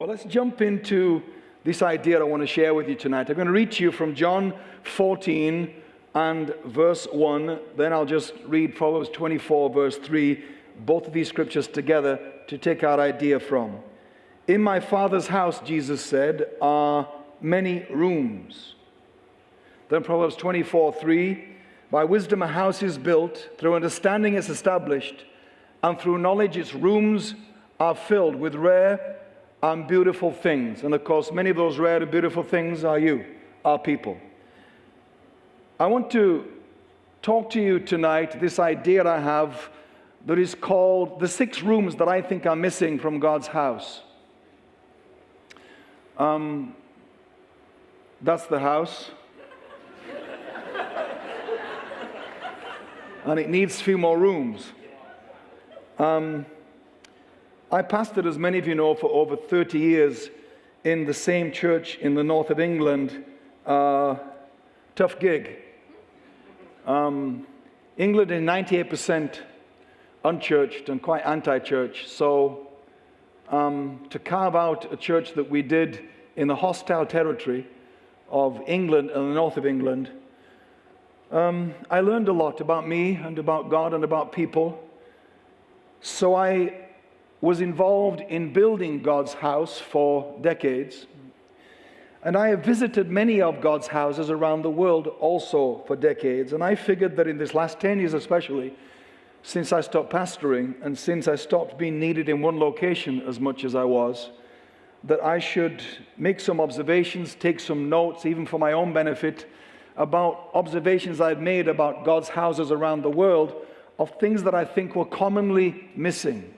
Well, let's jump into this idea I want to share with you tonight. I'm going to read to you from John 14 and verse 1. Then I'll just read Proverbs 24, verse 3, both of these scriptures together to take our idea from. In my Father's house, Jesus said, are many rooms. Then Proverbs 24, 3, by wisdom a house is built, through understanding it's established, and through knowledge its rooms are filled with rare and beautiful things. And of course, many of those rare beautiful things are you, our people. I want to talk to you tonight this idea I have that is called the six rooms that I think are missing from God's house. Um, that's the house. and it needs a few more rooms. Um, I pastored, as many of you know, for over 30 years in the same church in the north of England. Uh, tough gig. Um, England is 98% unchurched and quite anti church. So, um, to carve out a church that we did in the hostile territory of England and the north of England, um, I learned a lot about me and about God and about people. So I was involved in building God's house for decades. And I have visited many of God's houses around the world also for decades. And I figured that in this last 10 years, especially, since I stopped pastoring and since I stopped being needed in one location as much as I was, that I should make some observations, take some notes, even for my own benefit, about observations I've made about God's houses around the world of things that I think were commonly missing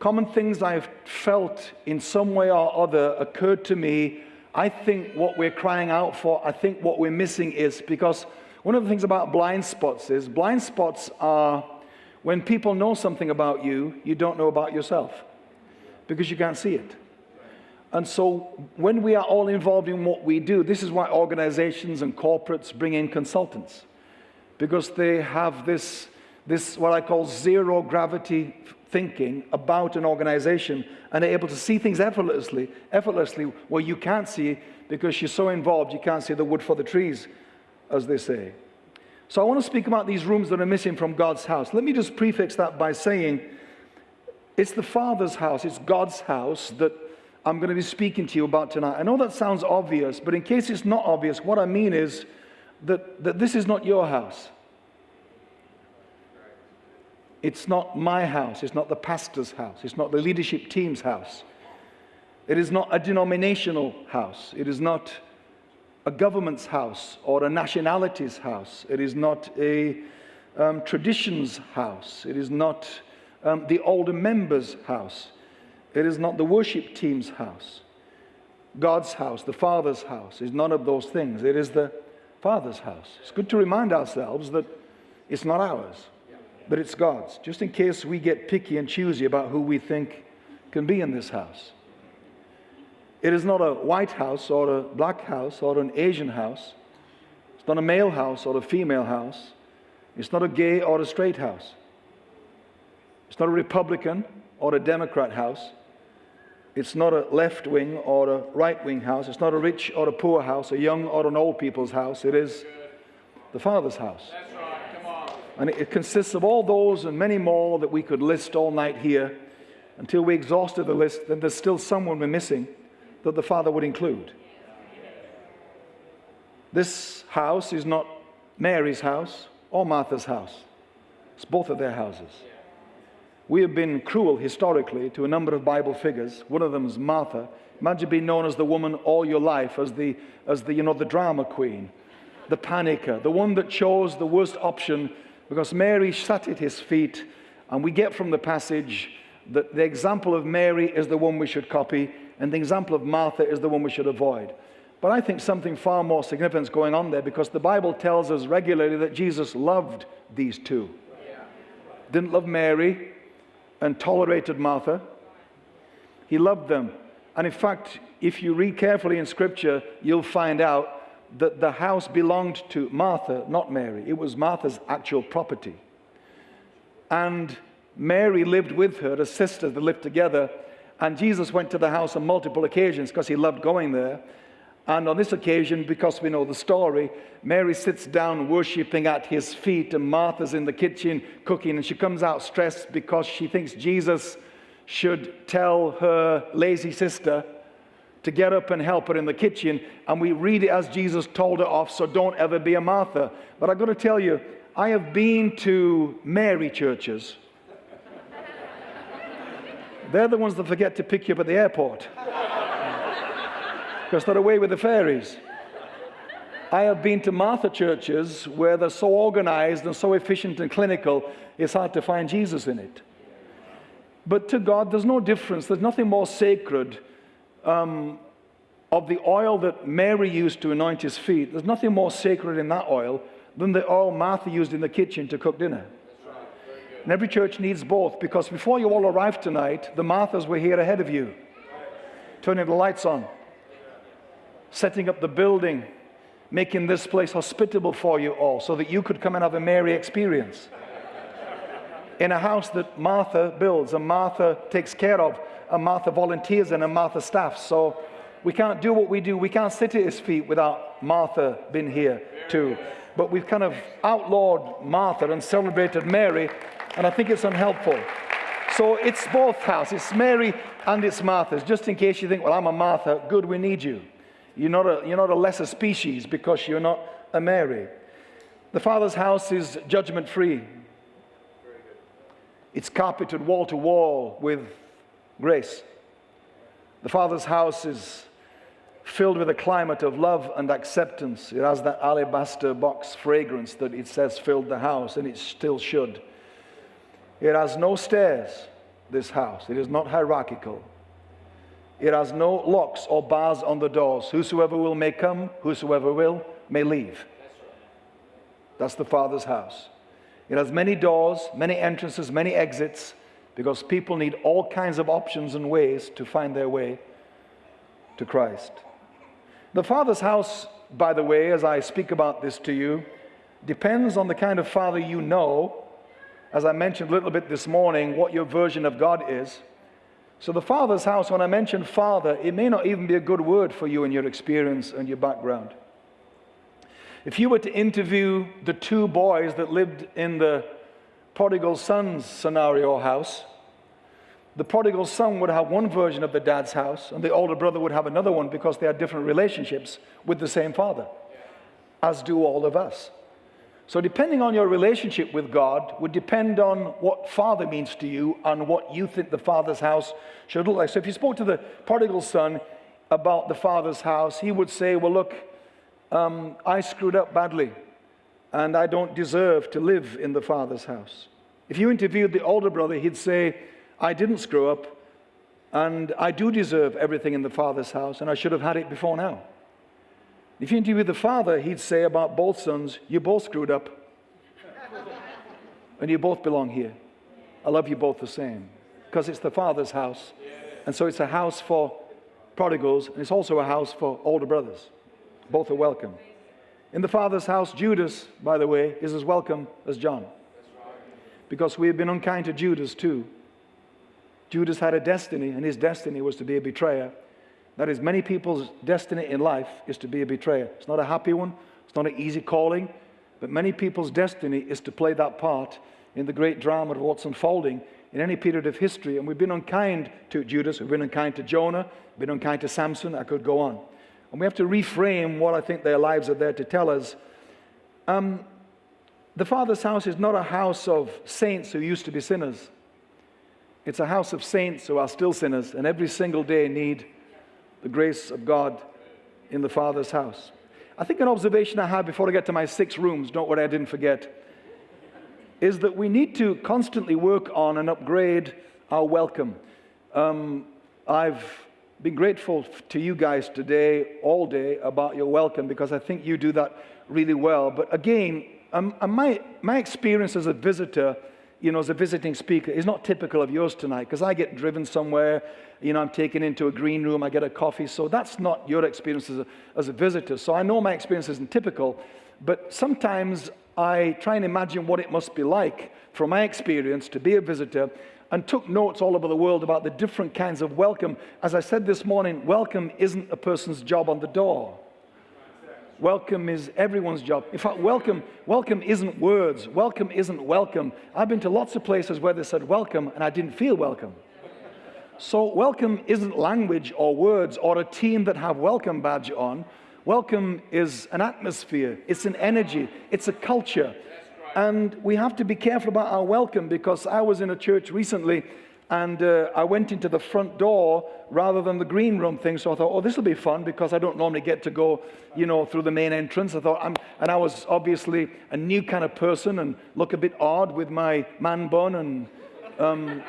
common things I've felt in some way or other occurred to me. I think what we're crying out for, I think what we're missing is because one of the things about blind spots is blind spots are when people know something about you, you don't know about yourself because you can't see it. And so when we are all involved in what we do, this is why organizations and corporates bring in consultants because they have this, this what I call zero gravity thinking about an organization and are able to see things effortlessly, effortlessly where you can't see because you're so involved you can't see the wood for the trees, as they say. So I want to speak about these rooms that are missing from God's house. Let me just prefix that by saying it's the Father's house, it's God's house that I'm going to be speaking to you about tonight. I know that sounds obvious, but in case it's not obvious, what I mean is that, that this is not your house. It's not my house. It's not the pastor's house. It's not the leadership team's house. It is not a denominational house. It is not a government's house or a nationality's house. It is not a um, tradition's house. It is not um, the older members' house. It is not the worship team's house. God's house, the Father's house, is none of those things. It is the Father's house. It's good to remind ourselves that it's not ours but it's God's, just in case we get picky and choosy about who we think can be in this house. It is not a white house or a black house or an Asian house. It's not a male house or a female house. It's not a gay or a straight house. It's not a Republican or a Democrat house. It's not a left wing or a right wing house. It's not a rich or a poor house, a young or an old people's house. It is the Father's house. And it consists of all those and many more that we could list all night here until we exhausted the list. Then there's still someone we're missing that the Father would include. This house is not Mary's house or Martha's house. It's both of their houses. We have been cruel historically to a number of Bible figures. One of them is Martha. Imagine being known as the woman all your life, as the, as the, you know, the drama queen, the panicker, the one that chose the worst option because Mary sat at his feet, and we get from the passage that the example of Mary is the one we should copy, and the example of Martha is the one we should avoid. But I think something far more significant is going on there because the Bible tells us regularly that Jesus loved these two. Didn't love Mary and tolerated Martha. He loved them. And in fact, if you read carefully in Scripture, you'll find out that the house belonged to Martha, not Mary. It was Martha's actual property. And Mary lived with her, a sisters, they lived together. And Jesus went to the house on multiple occasions because he loved going there. And on this occasion, because we know the story, Mary sits down worshiping at his feet, and Martha's in the kitchen cooking, and she comes out stressed because she thinks Jesus should tell her lazy sister to get up and help her in the kitchen. And we read it as Jesus told her off, so don't ever be a Martha. But I've got to tell you, I have been to Mary churches. They're the ones that forget to pick you up at the airport because they're away with the fairies. I have been to Martha churches where they're so organized and so efficient and clinical, it's hard to find Jesus in it. But to God, there's no difference. There's nothing more sacred um, of the oil that Mary used to anoint his feet. There's nothing more sacred in that oil than the oil Martha used in the kitchen to cook dinner. And every church needs both because before you all arrived tonight, the Marthas were here ahead of you, turning the lights on setting up the building, making this place hospitable for you all so that you could come and have a Mary experience. In a house that Martha builds and Martha takes care of, Martha volunteers and Martha staffs. So we can't do what we do. We can't sit at his feet without Martha being here too. But we've kind of outlawed Martha and celebrated Mary, and I think it's unhelpful. So it's both houses. It's Mary and it's Martha's. Just in case you think, well, I'm a Martha, good, we need you. You're not, a, you're not a lesser species because you're not a Mary. The Father's house is judgment free. It's carpeted wall to wall with grace. The Father's house is filled with a climate of love and acceptance. It has that alabaster box fragrance that it says filled the house, and it still should. It has no stairs, this house. It is not hierarchical. It has no locks or bars on the doors. Whosoever will may come, whosoever will may leave. That's the Father's house. It has many doors, many entrances, many exits, because people need all kinds of options and ways to find their way to Christ. The Father's house, by the way, as I speak about this to you, depends on the kind of Father you know. As I mentioned a little bit this morning, what your version of God is. So, the Father's house, when I mention Father, it may not even be a good word for you in your experience and your background. If you were to interview the two boys that lived in the prodigal son's scenario house, the prodigal son would have one version of the dad's house, and the older brother would have another one because they had different relationships with the same father, as do all of us. So, depending on your relationship with God, would depend on what Father means to you and what you think the Father's house should look like. So, if you spoke to the prodigal son about the Father's house, he would say, Well, look, um, I screwed up badly, and I don't deserve to live in the Father's house. If you interviewed the older brother, he'd say, I didn't screw up, and I do deserve everything in the Father's house, and I should have had it before now. If you interview the father, he'd say about both sons, You both screwed up. and you both belong here. I love you both the same. Because it's the father's house. And so it's a house for prodigals, and it's also a house for older brothers. Both are welcome. In the father's house, Judas, by the way, is as welcome as John. Because we have been unkind to Judas too. Judas had a destiny, and his destiny was to be a betrayer. That is, many people's destiny in life is to be a betrayer. It's not a happy one, it's not an easy calling, but many people's destiny is to play that part in the great drama of what's unfolding in any period of history. And we've been unkind to Judas, we've been unkind to Jonah, we've been unkind to Samson, I could go on. And we have to reframe what I think their lives are there to tell us. Um, the Father's house is not a house of saints who used to be sinners. It's a house of saints who are still sinners and every single day need the grace of God in the Father's house. I think an observation I have before I get to my six rooms, don't worry, I didn't forget, is that we need to constantly work on and upgrade our welcome. Um, I've been grateful to you guys today, all day, about your welcome because I think you do that really well. But again, um, my, my experience as a visitor you know, as a visiting speaker is not typical of yours tonight because I get driven somewhere, you know, I'm taken into a green room, I get a coffee. So that's not your experience as a, as a visitor. So I know my experience isn't typical, but sometimes I try and imagine what it must be like from my experience to be a visitor and took notes all over the world about the different kinds of welcome. As I said this morning, welcome isn't a person's job on the door. Welcome is everyone's job. In fact, welcome, welcome isn't words. Welcome isn't welcome. I've been to lots of places where they said welcome and I didn't feel welcome. So welcome isn't language or words or a team that have welcome badge on. Welcome is an atmosphere, it's an energy, it's a culture. And we have to be careful about our welcome because I was in a church recently and uh, I went into the front door rather than the green room thing. So I thought, oh, this will be fun because I don't normally get to go, you know, through the main entrance. I thought, I'm, and I was obviously a new kind of person and look a bit odd with my man bun and um,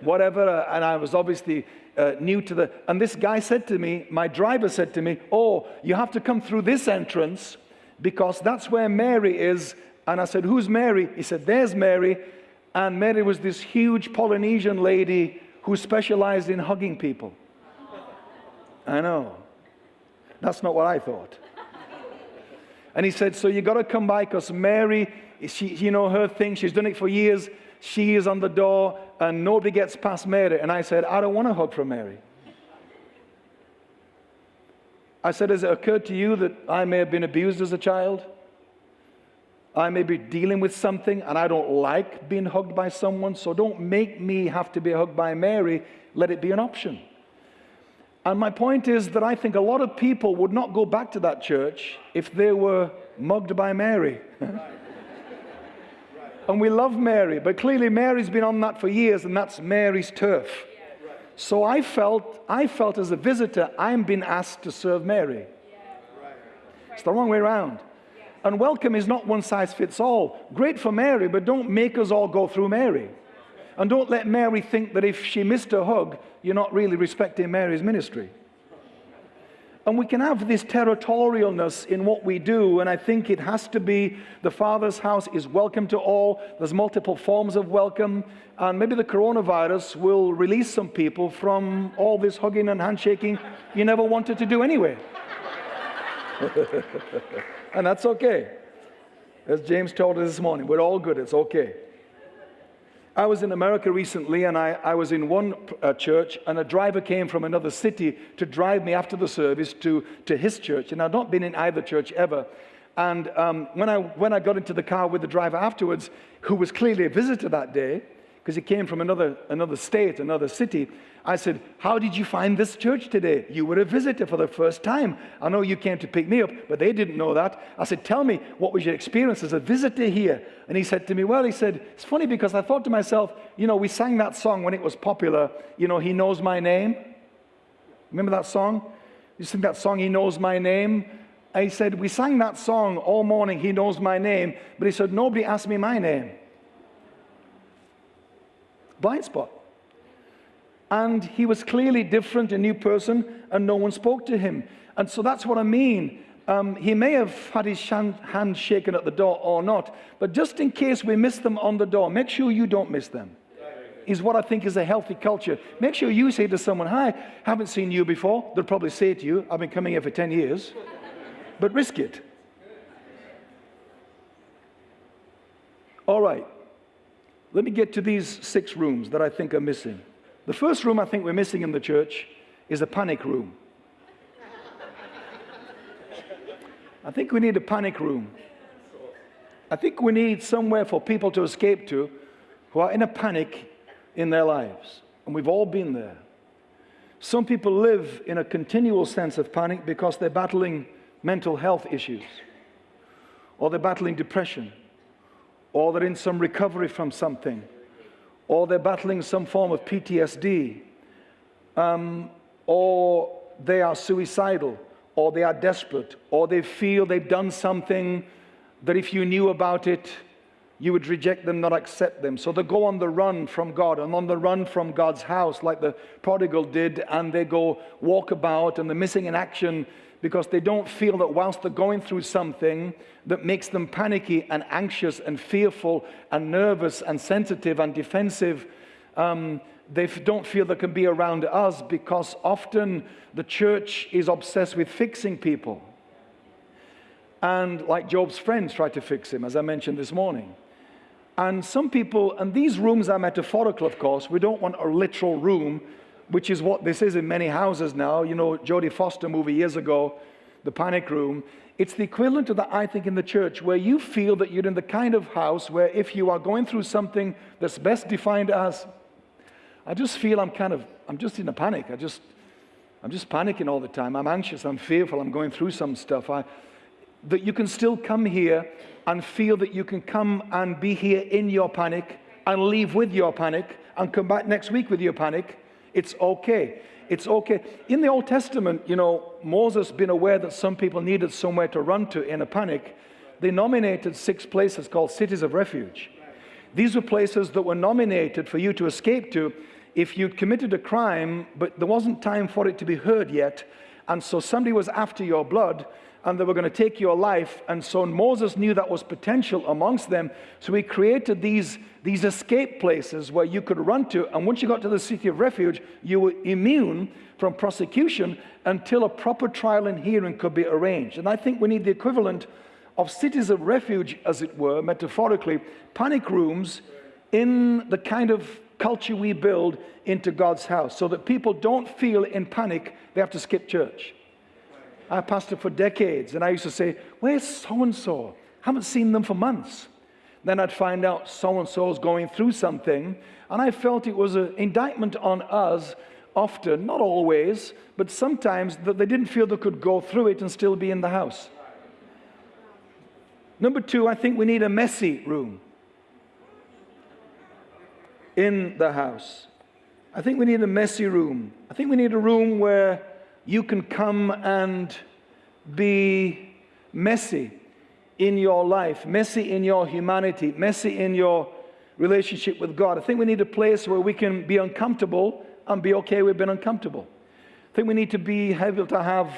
whatever. And I was obviously uh, new to the, and this guy said to me, my driver said to me, oh, you have to come through this entrance because that's where Mary is. And I said, who's Mary? He said, there's Mary. And Mary was this huge Polynesian lady who specialized in hugging people. I know. That's not what I thought. And he said, so you got to come by because Mary, she, you know, her thing, she's done it for years. She is on the door and nobody gets past Mary. And I said, I don't want a hug from Mary. I said, Has it occurred to you that I may have been abused as a child? I may be dealing with something and I don't like being hugged by someone, so don't make me have to be hugged by Mary. Let it be an option. And my point is that I think a lot of people would not go back to that church if they were mugged by Mary. And we love Mary, but clearly Mary's been on that for years, and that's Mary's turf. So I felt, I felt as a visitor, I'm being asked to serve Mary. It's the wrong way around. And welcome is not one size fits all. Great for Mary, but don't make us all go through Mary. And don't let Mary think that if she missed a hug, you're not really respecting Mary's ministry. And we can have this territorialness in what we do, and I think it has to be the Father's house is welcome to all. There's multiple forms of welcome, and maybe the coronavirus will release some people from all this hugging and handshaking you never wanted to do anyway. and that's okay. As James told us this morning, we're all good, it's okay. I was in America recently and I, I was in one uh, church and a driver came from another city to drive me after the service to, to his church. And I'd not been in either church ever. And um, when, I, when I got into the car with the driver afterwards, who was clearly a visitor that day, because he came from another, another state, another city. I said, How did you find this church today? You were a visitor for the first time. I know you came to pick me up, but they didn't know that. I said, Tell me, what was your experience as a visitor here? And he said to me, Well, he said, It's funny because I thought to myself, you know, we sang that song when it was popular, you know, He Knows My Name. Remember that song? You sing that song, He Knows My Name? He said, We sang that song all morning, He Knows My Name. But he said, Nobody asked me my name blind spot. And he was clearly different, a new person, and no one spoke to him. And so that's what I mean. Um, he may have had his hand shaken at the door or not, but just in case we miss them on the door, make sure you don't miss them. Is what I think is a healthy culture. Make sure you say to someone, Hi, haven't seen you before. They'll probably say to you, I've been coming here for 10 years, but risk it. All right. Let me get to these six rooms that I think are missing. The first room I think we're missing in the church is a panic room. I think we need a panic room. I think we need somewhere for people to escape to who are in a panic in their lives. And we've all been there. Some people live in a continual sense of panic because they're battling mental health issues or they're battling depression or they're in some recovery from something, or they're battling some form of PTSD, um, or they are suicidal, or they are desperate, or they feel they've done something that if you knew about it, you would reject them, not accept them. So they go on the run from God and on the run from God's house, like the prodigal did, and they go walk about and they're missing in action because they don't feel that whilst they're going through something that makes them panicky and anxious and fearful and nervous and sensitive and defensive, um, they don't feel they can be around us because often the church is obsessed with fixing people. And like Job's friends tried to fix him, as I mentioned this morning. And some people, and these rooms are metaphorical, of course. We don't want a literal room, which is what this is in many houses now. You know, Jodie Foster movie years ago, The Panic Room. It's the equivalent of that, I think, in the church, where you feel that you're in the kind of house where if you are going through something that's best defined as, I just feel I'm kind of, I'm just in a panic. I just, I'm just panicking all the time. I'm anxious. I'm fearful. I'm going through some stuff. I, that you can still come here and feel that you can come and be here in your panic and leave with your panic and come back next week with your panic. It's okay. It's okay. In the Old Testament, you know, Moses been aware that some people needed somewhere to run to in a panic, they nominated six places called cities of refuge. These were places that were nominated for you to escape to if you'd committed a crime, but there wasn't time for it to be heard yet, and so somebody was after your blood, and they were going to take your life. And so Moses knew that was potential amongst them. So he created these, these escape places where you could run to. And once you got to the city of refuge, you were immune from prosecution until a proper trial and hearing could be arranged. And I think we need the equivalent of cities of refuge, as it were, metaphorically, panic rooms in the kind of culture we build into God's house so that people don't feel in panic they have to skip church. I pastored for decades, and I used to say, Where's so and so? Haven't seen them for months. Then I'd find out so and so is going through something, and I felt it was an indictment on us, often, not always, but sometimes, that they didn't feel they could go through it and still be in the house. Number two, I think we need a messy room in the house. I think we need a messy room. I think we need a room where you can come and be messy in your life, messy in your humanity, messy in your relationship with God. I think we need a place where we can be uncomfortable and be okay with being uncomfortable. I think we need to be able to have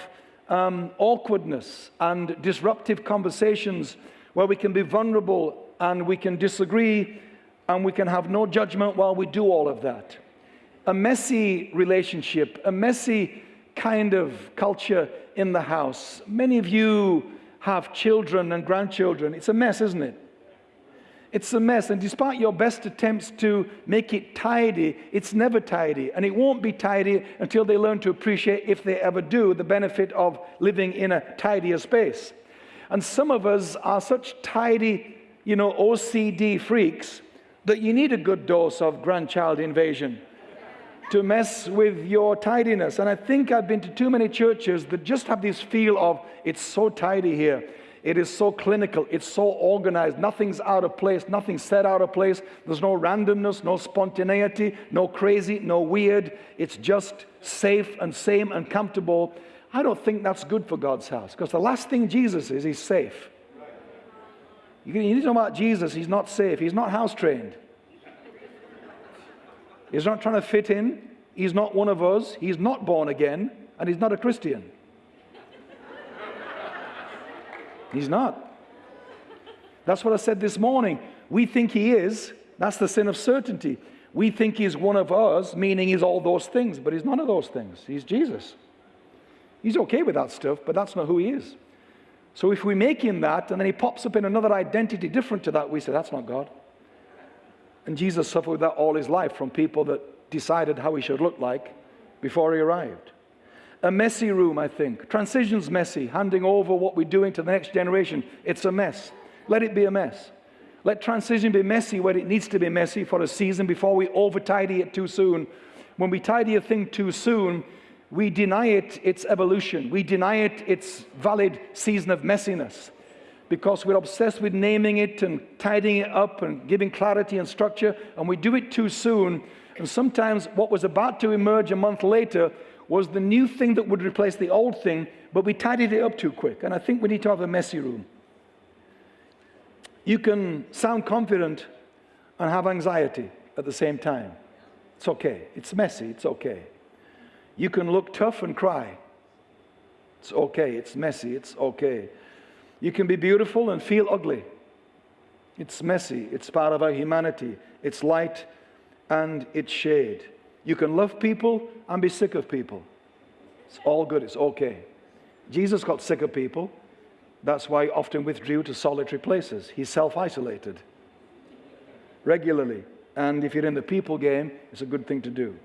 um, awkwardness and disruptive conversations where we can be vulnerable and we can disagree and we can have no judgment while we do all of that. A messy relationship, a messy kind of culture in the house. Many of you have children and grandchildren. It's a mess, isn't it? It's a mess. And despite your best attempts to make it tidy, it's never tidy. And it won't be tidy until they learn to appreciate, if they ever do, the benefit of living in a tidier space. And some of us are such tidy, you know, OCD freaks that you need a good dose of grandchild invasion to mess with your tidiness. And I think I've been to too many churches that just have this feel of it's so tidy here. It is so clinical. It's so organized. Nothing's out of place. Nothing's set out of place. There's no randomness, no spontaneity, no crazy, no weird. It's just safe and same and comfortable. I don't think that's good for God's house because the last thing Jesus is, he's safe. You need to know about Jesus. He's not safe. He's not house trained. He's not trying to fit in. He's not one of us. He's not born again. And he's not a Christian. He's not. That's what I said this morning. We think he is. That's the sin of certainty. We think he's one of us, meaning he's all those things, but he's none of those things. He's Jesus. He's okay with that stuff, but that's not who he is. So if we make him that and then he pops up in another identity different to that, we say, that's not God. And Jesus suffered that all his life from people that decided how he should look like before he arrived. A messy room, I think. Transition's messy. Handing over what we're doing to the next generation, it's a mess. Let it be a mess. Let transition be messy where it needs to be messy for a season before we over tidy it too soon. When we tidy a thing too soon, we deny it its evolution. We deny it its valid season of messiness because we're obsessed with naming it and tidying it up and giving clarity and structure, and we do it too soon. And sometimes what was about to emerge a month later was the new thing that would replace the old thing, but we tidied it up too quick. And I think we need to have a messy room. You can sound confident and have anxiety at the same time. It's okay. It's messy. It's okay. You can look tough and cry. It's okay. It's messy. It's okay. You can be beautiful and feel ugly. It's messy. It's part of our humanity. It's light and it's shade. You can love people and be sick of people. It's all good. It's okay. Jesus got sick of people. That's why he often withdrew to solitary places. He self isolated. regularly. And if you're in the people game, it's a good thing to do.